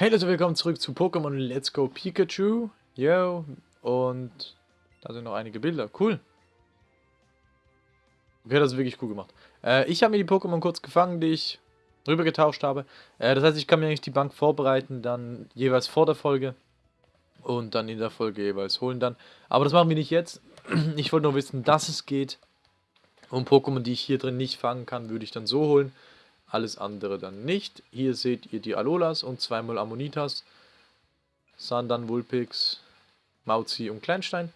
Hey Leute, willkommen zurück zu Pokémon Let's Go Pikachu. Yo, und da sind noch einige Bilder. Cool. Okay, das ist wirklich cool gemacht. Äh, ich habe mir die Pokémon kurz gefangen, die ich rübergetauscht habe. Äh, das heißt, ich kann mir eigentlich die Bank vorbereiten, dann jeweils vor der Folge und dann in der Folge jeweils holen dann. Aber das machen wir nicht jetzt. Ich wollte nur wissen, dass es geht. Und Pokémon, die ich hier drin nicht fangen kann, würde ich dann so holen alles andere dann nicht. Hier seht ihr die Alolas und zweimal Ammonitas, Sandan, Vulpix, Mauzi und Kleinstein.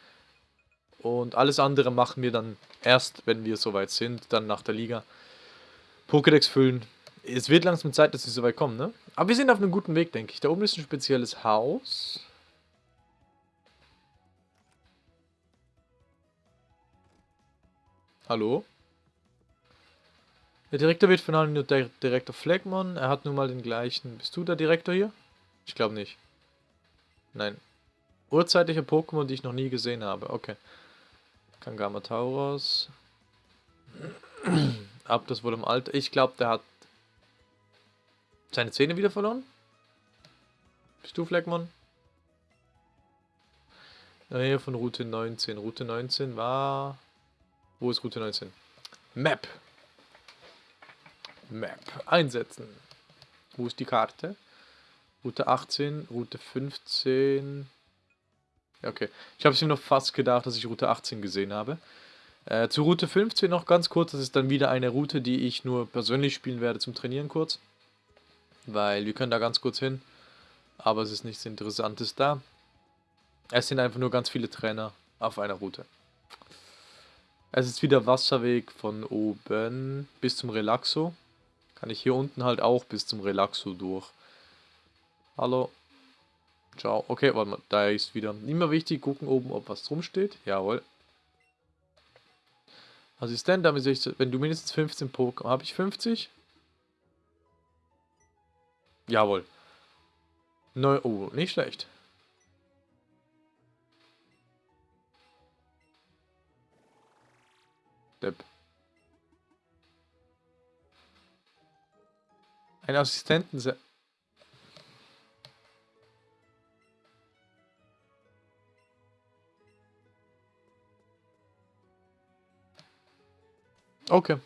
Und alles andere machen wir dann erst, wenn wir soweit sind, dann nach der Liga. Pokédex füllen. Es wird langsam Zeit, dass wir soweit kommen, ne? Aber wir sind auf einem guten Weg, denke ich. Da oben ist ein spezielles Haus. Hallo? Der Direktor wird von allen nur der Direktor Fleckmann. Er hat nun mal den gleichen. Bist du der Direktor hier? Ich glaube nicht. Nein. Urzeitliche Pokémon, die ich noch nie gesehen habe. Okay. Kangama Tauros. Ab das wohl im Alter. Ich glaube, der hat seine Zähne wieder verloren. Bist du Fleckmann? Nähe von Route 19. Route 19 war... Wo ist Route 19? Map. Map einsetzen. Wo ist die Karte? Route 18, Route 15. Okay, ich habe es mir noch fast gedacht, dass ich Route 18 gesehen habe. Äh, zu Route 15 noch ganz kurz. Das ist dann wieder eine Route, die ich nur persönlich spielen werde zum Trainieren kurz. Weil wir können da ganz kurz hin. Aber es ist nichts Interessantes da. Es sind einfach nur ganz viele Trainer auf einer Route. Es ist wieder Wasserweg von oben bis zum Relaxo. Kann ich hier unten halt auch bis zum Relaxo durch. Hallo. Ciao. Okay, warte mal, da ist wieder. Immer wichtig, gucken oben, ob was drum steht. Jawohl. Assistent, damit ich, wenn du mindestens 15 Pokémon... Habe ich 50? Jawohl. Neu, oh, nicht schlecht. Depp. Ein Assistenten... Okay.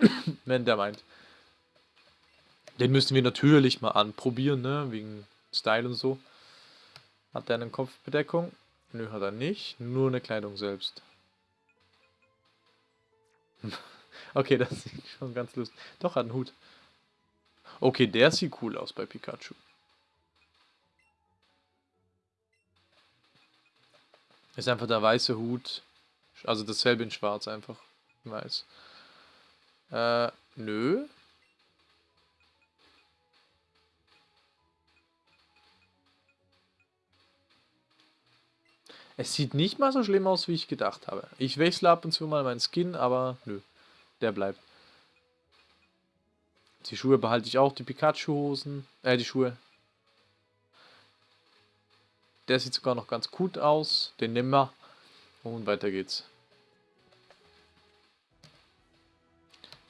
Wenn der meint. Den müssen wir natürlich mal anprobieren, ne? Wegen Style und so. Hat der eine Kopfbedeckung? Nö, hat er nicht. Nur eine Kleidung selbst. okay, das sieht schon ganz lustig. Doch, hat einen Hut. Okay, der sieht cool aus bei Pikachu. Ist einfach der weiße Hut. Also dasselbe in schwarz einfach. Weiß. Äh, nö. Es sieht nicht mal so schlimm aus, wie ich gedacht habe. Ich wechsle ab und zu mal meinen Skin, aber nö. Der bleibt. Die Schuhe behalte ich auch, die Pikachu-Hosen. Äh, die Schuhe. Der sieht sogar noch ganz gut aus. Den nehmen wir. Und weiter geht's.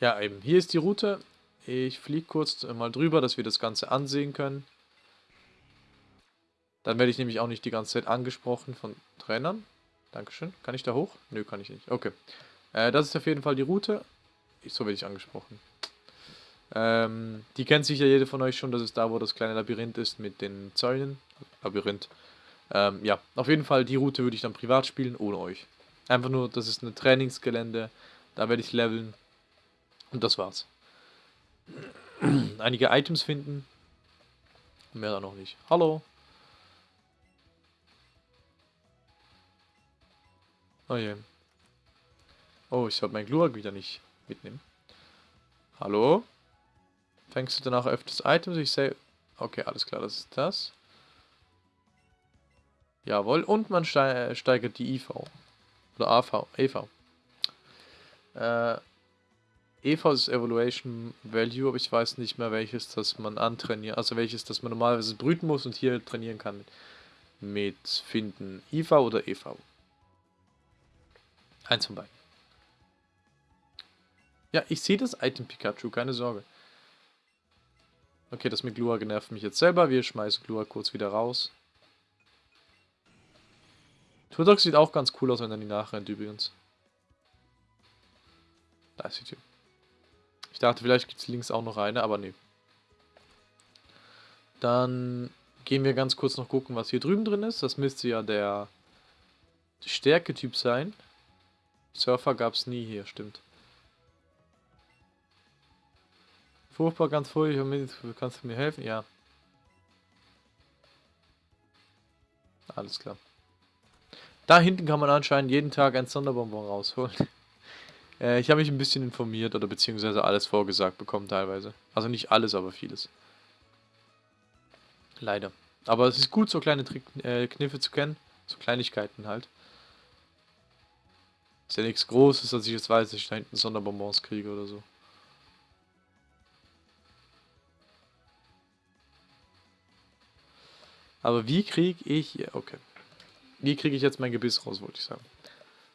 Ja, eben. Hier ist die Route. Ich fliege kurz mal drüber, dass wir das Ganze ansehen können. Dann werde ich nämlich auch nicht die ganze Zeit angesprochen von Trainern. Dankeschön. Kann ich da hoch? Nö, kann ich nicht. Okay. Äh, das ist auf jeden Fall die Route. So werde ich angesprochen. Ähm, die kennt sicher jeder von euch schon, das ist da, wo das kleine Labyrinth ist mit den Zäunen. Labyrinth. Ähm, ja, auf jeden Fall, die Route würde ich dann privat spielen, ohne euch. Einfach nur, das ist ein Trainingsgelände, da werde ich leveln. Und das war's. Einige Items finden. Mehr da noch nicht. Hallo. Oh je. Oh, ich sollte mein Glurak wieder nicht mitnehmen. Hallo? Fängst du danach öfters Items? Ich sehe... Okay, alles klar, das ist das. Jawohl, und man steigert die IV. Oder AV, EV. Äh, EV ist Evaluation Value, aber ich weiß nicht mehr welches, das man antrainiert, also welches, das man normalerweise brüten muss und hier trainieren kann mit, mit Finden. IV oder EV? Eins von beiden. Ja, ich sehe das Item Pikachu, keine Sorge. Okay, das mit Glua nervt mich jetzt selber. Wir schmeißen Glua kurz wieder raus. Turtok sieht auch ganz cool aus, wenn er die nachrennt übrigens. Da ist die Tür. Ich dachte, vielleicht gibt es links auch noch eine, aber nee. Dann gehen wir ganz kurz noch gucken, was hier drüben drin ist. Das müsste ja der Stärke-Typ sein. Surfer gab es nie hier, stimmt. Furchtbar, ganz furchtbar. Kannst du mir helfen? Ja. Alles klar. Da hinten kann man anscheinend jeden Tag ein Sonderbonbon rausholen. äh, ich habe mich ein bisschen informiert oder beziehungsweise alles vorgesagt bekommen teilweise. Also nicht alles, aber vieles. Leider. Aber es ist gut, so kleine Trick, äh, Kniffe zu kennen. So Kleinigkeiten halt. Ist ja nichts Großes, dass ich jetzt weiß, dass ich da hinten Sonderbonbons kriege oder so. Aber wie kriege ich... Okay. Wie kriege ich jetzt mein Gebiss raus, wollte ich sagen.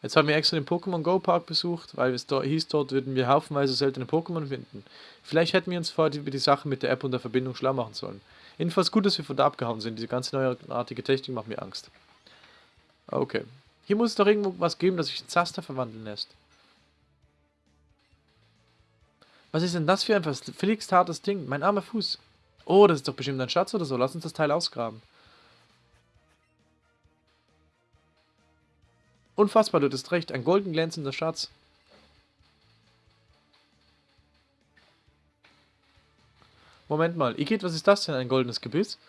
Jetzt haben wir extra den Pokémon Go Park besucht, weil es dort hieß, dort würden wir haufenweise seltene Pokémon finden. Vielleicht hätten wir uns vorher über die Sache mit der App und der Verbindung schlau machen sollen. Jedenfalls gut, dass wir von da abgehauen sind. Diese ganze neuartige Technik macht mir Angst. Okay. Hier muss es doch irgendwo was geben, das sich in Zaster verwandeln lässt. Was ist denn das für ein verflixt hartes Ding? Mein armer Fuß. Oh, das ist doch bestimmt ein Schatz oder so. Lass uns das Teil ausgraben. Unfassbar, du hast recht. Ein golden glänzender Schatz. Moment mal. Igitt, was ist das denn? Ein goldenes Gebiss?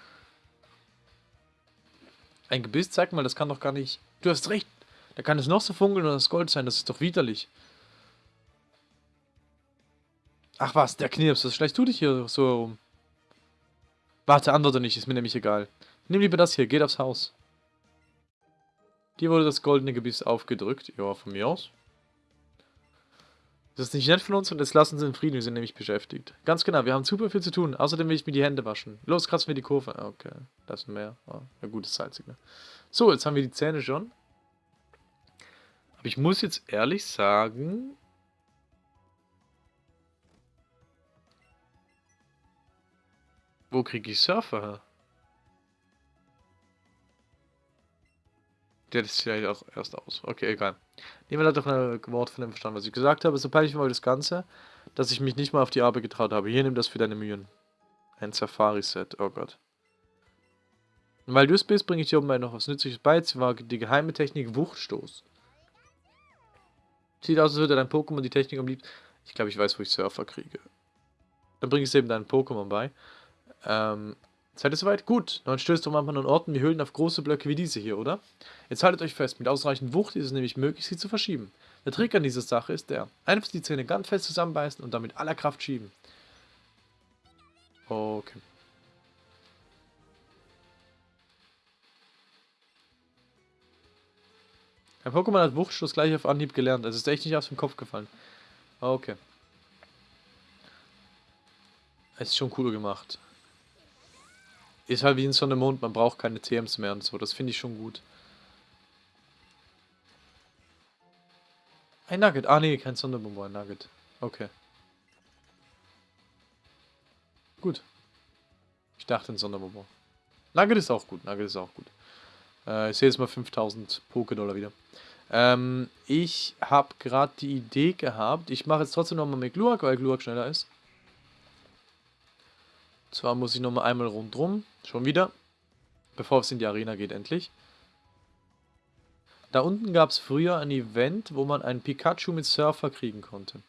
Ein Gebiss? Zeig mal, das kann doch gar nicht... Du hast recht. Da kann es noch so funkeln und das Gold sein. Das ist doch widerlich. Ach was, der Knirps. Was schleichst du dich hier so herum? Warte, antworte nicht. Ist mir nämlich egal. Nimm lieber das hier. Geht aufs Haus. Dir wurde das goldene Gebiss aufgedrückt. Ja, von mir aus. Das ist nicht nett von uns und jetzt lassen sie in Frieden, wir sind nämlich beschäftigt. Ganz genau, wir haben super viel zu tun. Außerdem will ich mir die Hände waschen. Los, kratzen wir die Kurve. Okay, das ist mehr. Oh, ja gut, das ist salzig, ne? So, jetzt haben wir die Zähne schon. Aber ich muss jetzt ehrlich sagen... Wo kriege ich Surfer her? Der ist vielleicht auch erst aus. Okay, egal. Wir da doch ein Wort von dem verstanden, was ich gesagt habe. So peinlich war das Ganze, dass ich mich nicht mal auf die Arbeit getraut habe. Hier, nimm das für deine Mühen. Ein Safari-Set. Oh Gott. Und weil du es bist, bringe ich dir oben noch was Nützliches bei. Sie war die geheime Technik Wuchtstoß. Sieht aus, als würde dein Pokémon die Technik am. Ich glaube, ich weiß, wo ich Surfer kriege. Dann bringe ich es eben deinen Pokémon bei. Ähm, Seid ihr soweit? Gut. Dann stößt doch manchmal an Orten wie Höhlen auf große Blöcke wie diese hier, oder? Jetzt haltet euch fest, mit ausreichend Wucht ist es nämlich möglich, sie zu verschieben. Der Trick an dieser Sache ist der, einfach die Zähne ganz fest zusammenbeißen und dann mit aller Kraft schieben. Okay. Ein Pokémon hat Wuchtstoß gleich auf Anhieb gelernt. Es ist echt nicht aus dem Kopf gefallen. Okay. Es ist schon cool gemacht. Ist halt wie in Sonne Mond, man braucht keine TMs mehr und so. Das finde ich schon gut. Ein Nugget. Ah, nee, kein Sonderbomber, ein Nugget. Okay. Gut. Ich dachte ein Sonderbomber. Nugget ist auch gut, Nugget ist auch gut. Äh, ich sehe jetzt mal 5000 Poké-Dollar wieder. Ähm, ich habe gerade die Idee gehabt, ich mache jetzt trotzdem nochmal mit Gluak, weil Gluak schneller ist. Zwar muss ich nochmal einmal rundrum. Schon wieder. Bevor es in die Arena geht, endlich. Da unten gab es früher ein Event, wo man einen Pikachu mit Surfer kriegen konnte.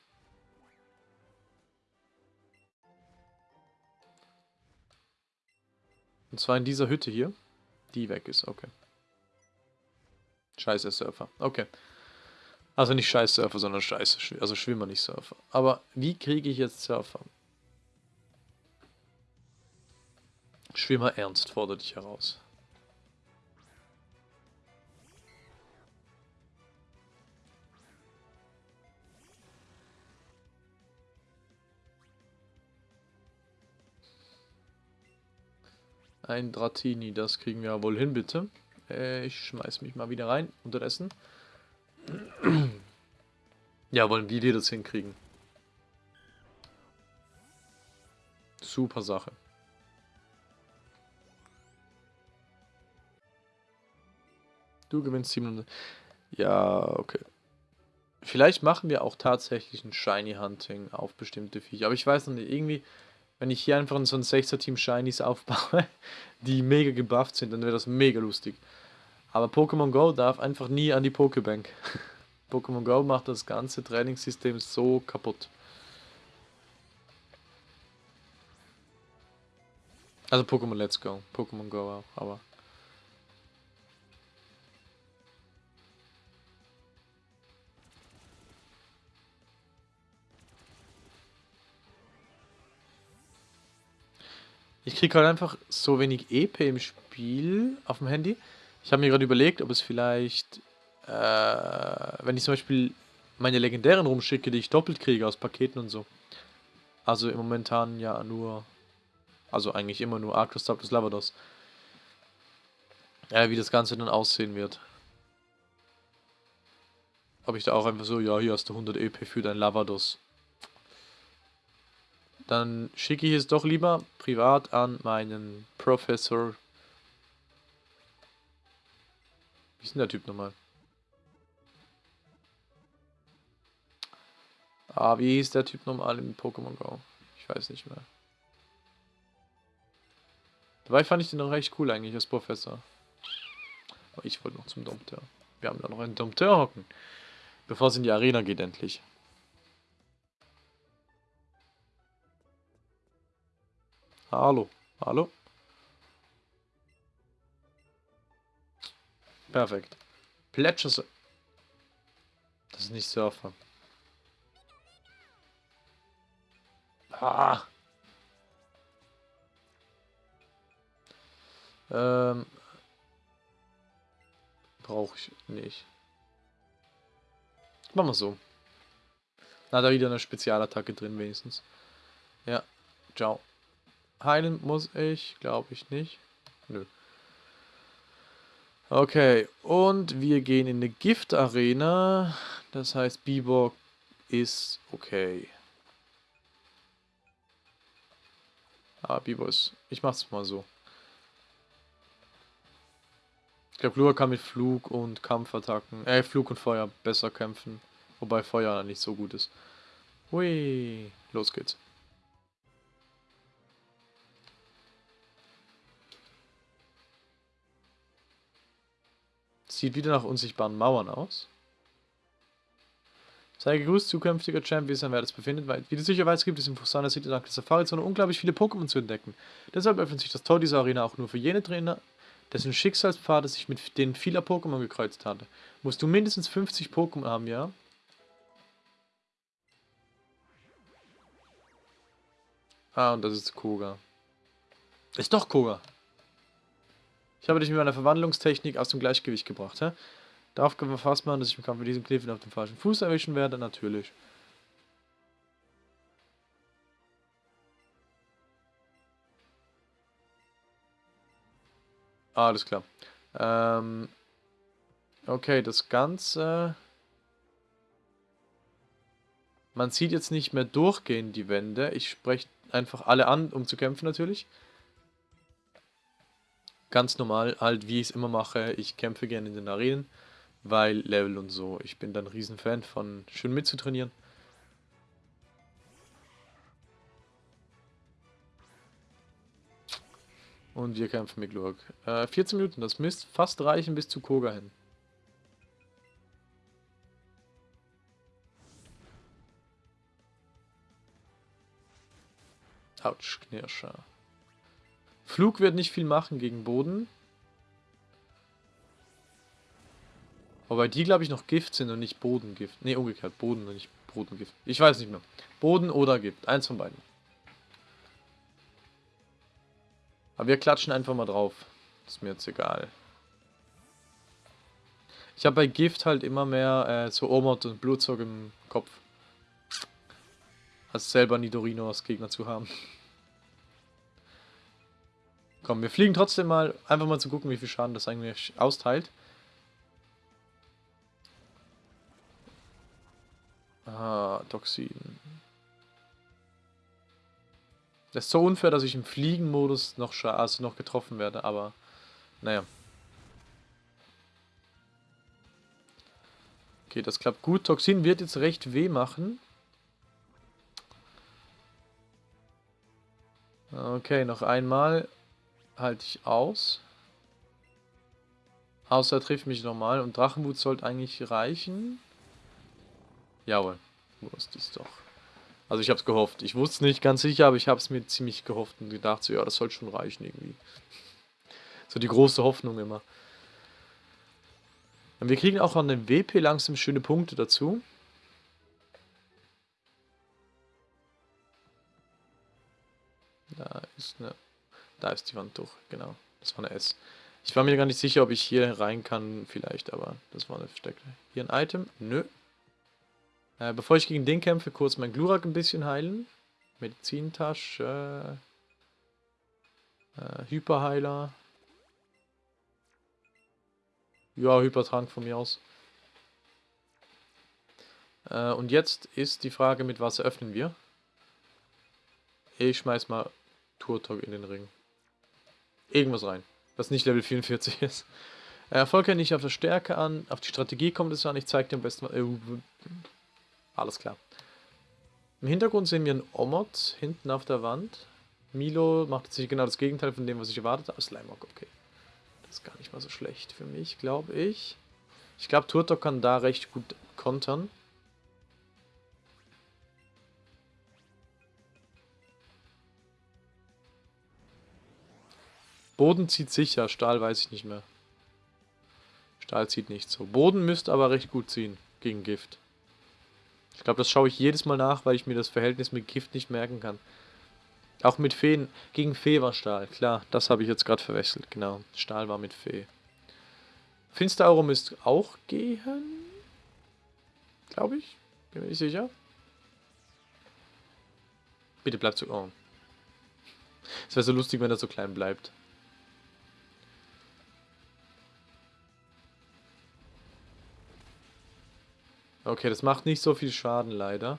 Und zwar in dieser Hütte hier. Die weg ist, okay. Scheiße Surfer, okay. Also nicht Scheiß Surfer, sondern Scheiße, also Schwimmer, nicht Surfer. Aber wie kriege ich jetzt Surfer? Schwimmer Ernst fordert dich heraus. Ein Dratini, das kriegen wir ja wohl hin, bitte. Äh, ich schmeiß mich mal wieder rein, unterdessen. ja, wollen wir das hinkriegen. Super Sache. Du gewinnst 700. Ja, okay. Vielleicht machen wir auch tatsächlich ein Shiny Hunting auf bestimmte Viecher. Aber ich weiß noch nicht, irgendwie, wenn ich hier einfach so ein 6er Team Shinies aufbaue, die mega gebufft sind, dann wäre das mega lustig. Aber Pokémon Go darf einfach nie an die Pokébank. Pokémon Go macht das ganze Trainingssystem so kaputt. Also Pokémon Let's Go, Pokémon Go auch, aber... Ich kriege halt einfach so wenig EP im Spiel auf dem Handy. Ich habe mir gerade überlegt, ob es vielleicht, äh, wenn ich zum Beispiel meine legendären rumschicke, die ich doppelt kriege aus Paketen und so. Also im Momentan ja nur, also eigentlich immer nur Arctos, Taptus, Lavados. Ja, wie das Ganze dann aussehen wird. Ob ich da auch einfach so, ja, hier hast du 100 EP für dein Lavados. Dann schicke ich es doch lieber privat an meinen Professor. Wie ist denn der Typ nochmal? Ah, wie hieß der Typ nochmal im Pokémon Go? Ich weiß nicht mehr. Dabei fand ich den noch recht cool eigentlich als Professor. Aber ich wollte noch zum Dompteur. Wir haben da noch einen Dompteur hocken. Bevor es in die Arena geht endlich. Hallo. Hallo. Perfekt. Plätscher. Das ist nicht Surfer. Ah. Ähm. Brauche ich nicht. Machen wir so. Na, da wieder eine Spezialattacke drin wenigstens. Ja. Ciao. Heilen muss ich, glaube ich nicht. Nö. Okay, und wir gehen in eine Gift-Arena. Das heißt, Bibor ist okay. Ah, Bibor ist... Ich mach's mal so. Ich glaube, Lua kann mit Flug und Kampfattacken, äh, Flug und Feuer besser kämpfen. Wobei Feuer nicht so gut ist. Hui, los geht's. Sieht wieder nach unsichtbaren Mauern aus. Sei gegrüßt, zukünftiger Champ, wie es wer das befindet, wie du sicher weißt, gibt es in Fusana City dank der Safari-Zone unglaublich viele Pokémon zu entdecken. Deshalb öffnet sich das Tor dieser Arena auch nur für jene Trainer, dessen Schicksalspfade sich mit denen vieler Pokémon gekreuzt hatte. Musst du mindestens 50 Pokémon haben, ja? Ah, und das ist Koga. Ist doch Koga. Ich habe dich mit meiner Verwandlungstechnik aus dem Gleichgewicht gebracht. Hä? Darauf gefasst machen, dass ich im Kampf mit diesem Kniff auf dem falschen Fuß erwischen werde? Natürlich. Alles klar. Ähm, okay, das Ganze... Man sieht jetzt nicht mehr durchgehend die Wände. Ich spreche einfach alle an, um zu kämpfen natürlich ganz normal, halt wie ich es immer mache, ich kämpfe gerne in den Arenen, weil Level und so. Ich bin dann ein Riesenfan von schön mitzutrainieren. Und wir kämpfen mit Glurk. Äh, 14 Minuten, das müsste fast reichen bis zu Koga hin. Autsch, Knirscher. Flug wird nicht viel machen gegen Boden. Wobei die, glaube ich, noch Gift sind und nicht Bodengift. Ne, umgekehrt. Boden und nicht Bodengift. Ich weiß nicht mehr. Boden oder Gift. Eins von beiden. Aber wir klatschen einfach mal drauf. Ist mir jetzt egal. Ich habe bei Gift halt immer mehr äh, so Omot und Blutzog im Kopf. Als selber Nidorino als Gegner zu haben. Komm, wir fliegen trotzdem mal, einfach mal zu gucken, wie viel Schaden das eigentlich austeilt. Ah, Toxin. Das ist so unfair, dass ich im Fliegenmodus noch, also noch getroffen werde, aber naja. Okay, das klappt gut. Toxin wird jetzt recht weh machen. Okay, noch einmal halte ich aus. Außer er trifft mich nochmal. Und Drachenwut sollte eigentlich reichen. Jawohl. Wusste es doch. Also ich habe es gehofft. Ich wusste es nicht ganz sicher, aber ich habe es mir ziemlich gehofft und gedacht, so ja, das soll schon reichen irgendwie. So die große Hoffnung immer. Und wir kriegen auch an den WP langsam schöne Punkte dazu. Da ist eine... Da ist die Wand durch, genau. Das war eine S. Ich war mir gar nicht sicher, ob ich hier rein kann, vielleicht, aber das war eine versteckte. Hier ein Item? Nö. Äh, bevor ich gegen den kämpfe, kurz mein Glurak ein bisschen heilen. Medizintasche. Äh, Hyperheiler. Ja, Hypertrank von mir aus. Äh, und jetzt ist die Frage, mit was öffnen wir? Ich schmeiß mal Turtok in den Ring. Irgendwas rein, was nicht Level 44 ist. Äh, Erfolg ja nicht auf der Stärke an, auf die Strategie kommt es an. Ich zeige dir am besten mal. Äh, alles klar. Im Hintergrund sehen wir einen Omot hinten auf der Wand. Milo macht sich genau das Gegenteil von dem, was ich erwartet habe. Slimeock, okay. Das ist gar nicht mal so schlecht für mich, glaube ich. Ich glaube, Turtok kann da recht gut kontern. Boden zieht sicher, Stahl weiß ich nicht mehr. Stahl zieht nicht so. Boden müsste aber recht gut ziehen gegen Gift. Ich glaube, das schaue ich jedes Mal nach, weil ich mir das Verhältnis mit Gift nicht merken kann. Auch mit Feen. Gegen Fee war Stahl. Klar, das habe ich jetzt gerade verwechselt. Genau, Stahl war mit Fee. Finsterauro müsste auch gehen. Glaube ich. Bin mir nicht sicher. Bitte bleibt so... Oh. Es wäre so lustig, wenn er so klein bleibt. Okay, das macht nicht so viel Schaden, leider.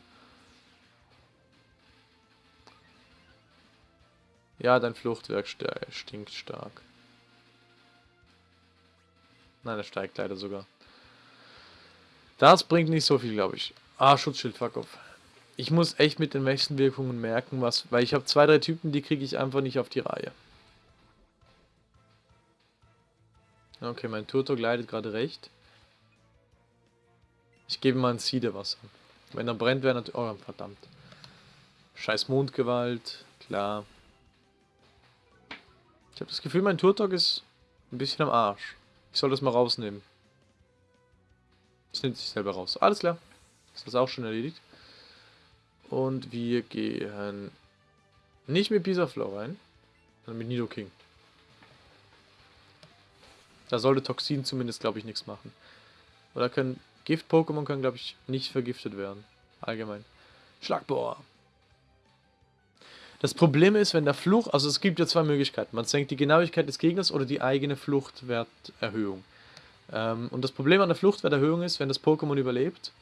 Ja, dein Fluchtwerk stinkt stark. Nein, er steigt leider sogar. Das bringt nicht so viel, glaube ich. Ah, Schutzschild, fuck off. Ich muss echt mit den Wechselwirkungen merken, was, weil ich habe zwei, drei Typen, die kriege ich einfach nicht auf die Reihe. Okay, mein Turtok leidet gerade recht. Ich gebe mal ein Siedewasser. Wenn er brennt, wäre natürlich... Oh, verdammt. Scheiß Mondgewalt. Klar. Ich habe das Gefühl, mein Turtok ist ein bisschen am Arsch. Ich soll das mal rausnehmen. Das nimmt sich selber raus. Alles klar. Ist das auch schon erledigt. Und wir gehen nicht mit Bisaflow rein, sondern mit Nidoking. Da sollte Toxin zumindest, glaube ich, nichts machen. Oder können Gift-Pokémon können, glaube ich, nicht vergiftet werden. Allgemein. Schlagbohr. Das Problem ist, wenn der Fluch, also es gibt ja zwei Möglichkeiten. Man senkt die Genauigkeit des Gegners oder die eigene Fluchtwerterhöhung. Ähm, und das Problem an der Fluchtwerterhöhung ist, wenn das Pokémon überlebt,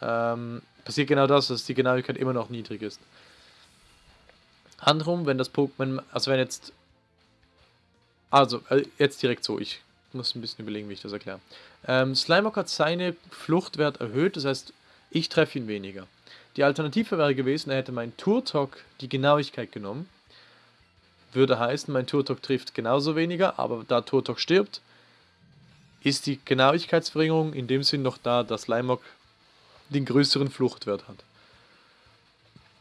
ähm, passiert genau das, dass die Genauigkeit immer noch niedrig ist. Andersrum, wenn das Pokémon, also wenn jetzt, also äh, jetzt direkt so, ich muss ein bisschen überlegen, wie ich das erkläre. Ähm, Slimeock hat seine Fluchtwert erhöht, das heißt, ich treffe ihn weniger. Die Alternative wäre gewesen, er hätte mein Turtok die Genauigkeit genommen. Würde heißen, mein Turtok trifft genauso weniger, aber da Turtok stirbt, ist die Genauigkeitsverringerung in dem Sinn noch da, dass Slimeock den größeren Fluchtwert hat.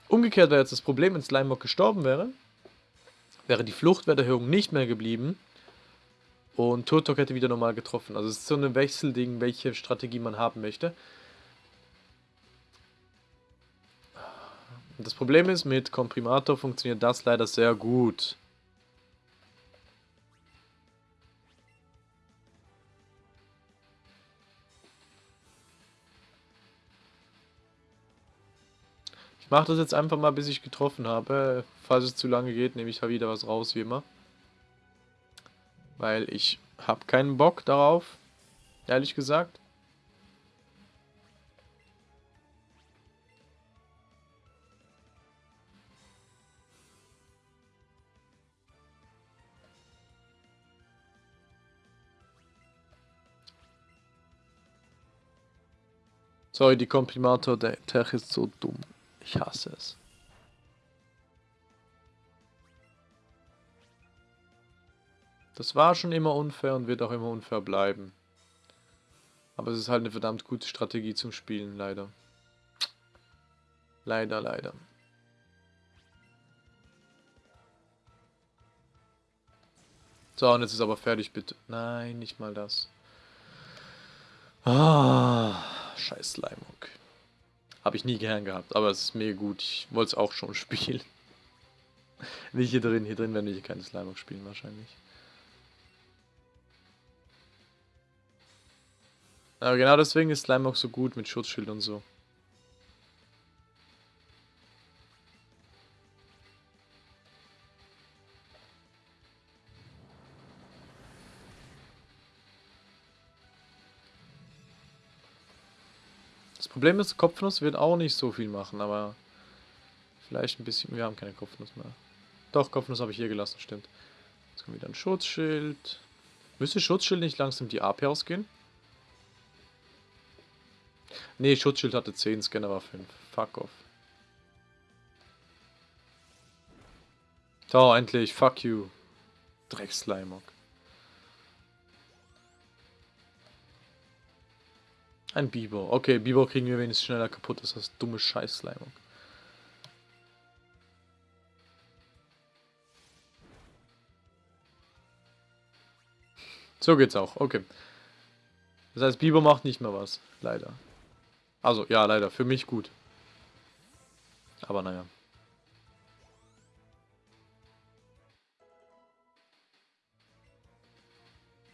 Umgekehrt wäre jetzt das Problem, wenn Slimeock gestorben wäre, wäre die Fluchtwerterhöhung nicht mehr geblieben und Turtok hätte wieder normal getroffen. Also es ist so ein Wechselding, welche Strategie man haben möchte. Das Problem ist, mit Komprimator funktioniert das leider sehr gut. Ich mache das jetzt einfach mal, bis ich getroffen habe. Falls es zu lange geht, nehme ich wieder was raus, wie immer. Weil ich habe keinen Bock darauf, ehrlich gesagt. Sorry, die Komprimator, der Tech ist so dumm. Ich hasse es. Das war schon immer unfair und wird auch immer unfair bleiben. Aber es ist halt eine verdammt gute Strategie zum Spielen, leider. Leider, leider. So, und jetzt ist aber fertig, bitte. Nein, nicht mal das. Ah, scheiß Slimehook. Habe ich nie gern gehabt, aber es ist mega gut. Ich wollte es auch schon spielen. Nicht hier drin. Hier drin werden wir keine Slimehook spielen wahrscheinlich. Aber genau deswegen ist Slime auch so gut mit Schutzschild und so. Das Problem ist, Kopfnuss wird auch nicht so viel machen, aber vielleicht ein bisschen. Wir haben keine Kopfnuss mehr. Doch, Kopfnuss habe ich hier gelassen, stimmt. Jetzt kommt wieder ein Schutzschild. Müsste Schutzschild nicht langsam die AP ausgehen? Nee, Schutzschild hatte 10, Scanner war 5. Fuck off. So, endlich. Fuck you. Dreckslimog. Ein Biber. Okay, Biber kriegen wir wenigstens schneller kaputt als das dumme scheiß Slimog. So geht's auch. Okay. Das heißt, Biber macht nicht mehr was. Leider. Also, ja, leider. Für mich gut. Aber naja.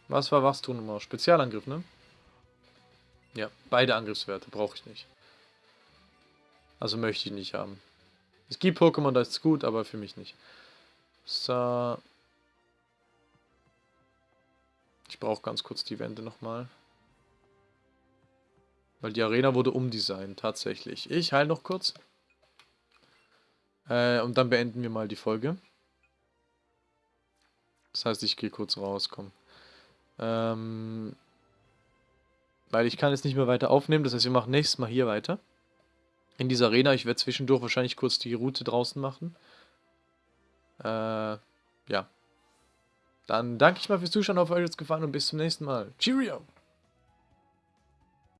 Was war was tun? Spezialangriff, ne? Ja, beide Angriffswerte brauche ich nicht. Also möchte ich nicht haben. Es gibt Pokémon, da ist es gut, aber für mich nicht. So. Ich brauche ganz kurz die Wände nochmal. Weil die Arena wurde umdesignt, tatsächlich. Ich heile noch kurz. Äh, und dann beenden wir mal die Folge. Das heißt, ich gehe kurz raus, komm. Ähm, weil ich kann jetzt nicht mehr weiter aufnehmen, das heißt, wir machen nächstes Mal hier weiter. In dieser Arena, ich werde zwischendurch wahrscheinlich kurz die Route draußen machen. Äh, ja. Dann danke ich mal fürs Zuschauen, hoffe euch hat es gefallen und bis zum nächsten Mal. Cheerio!